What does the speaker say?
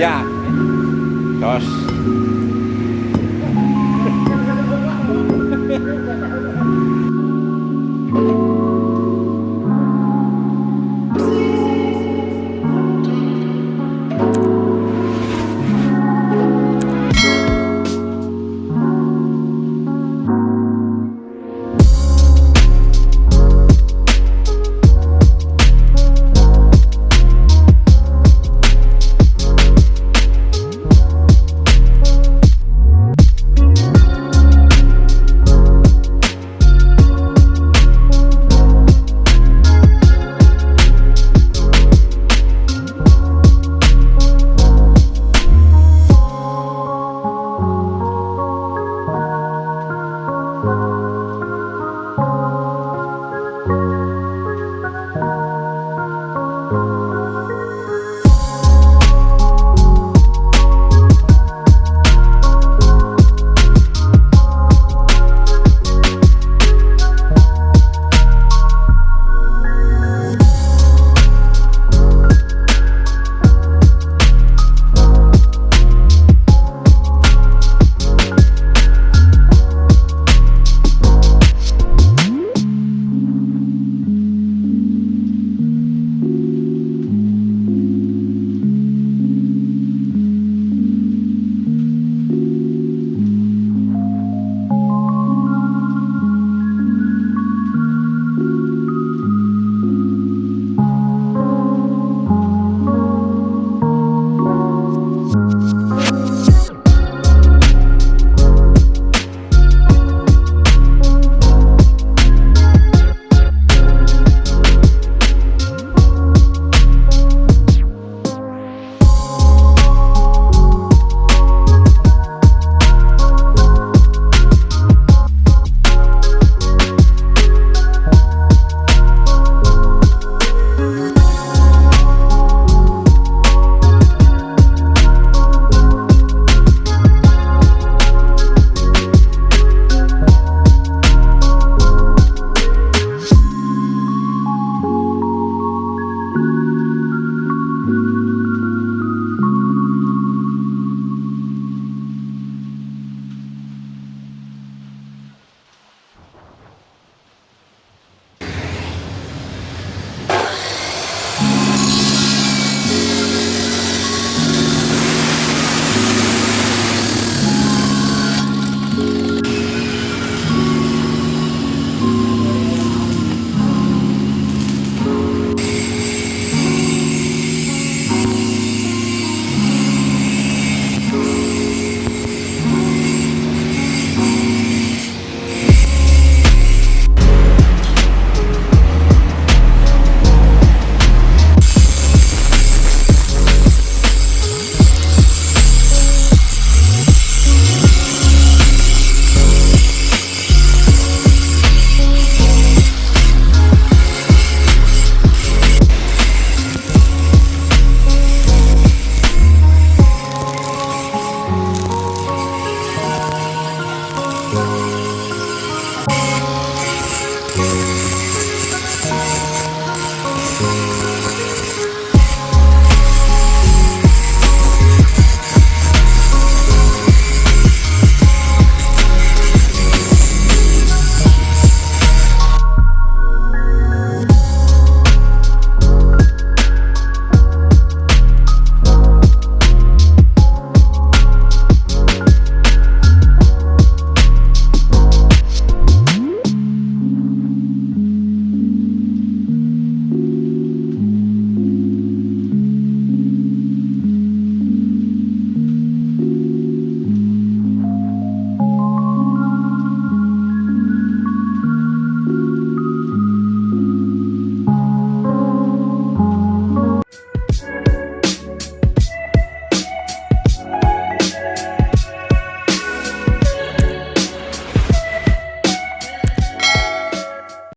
Ja. Jos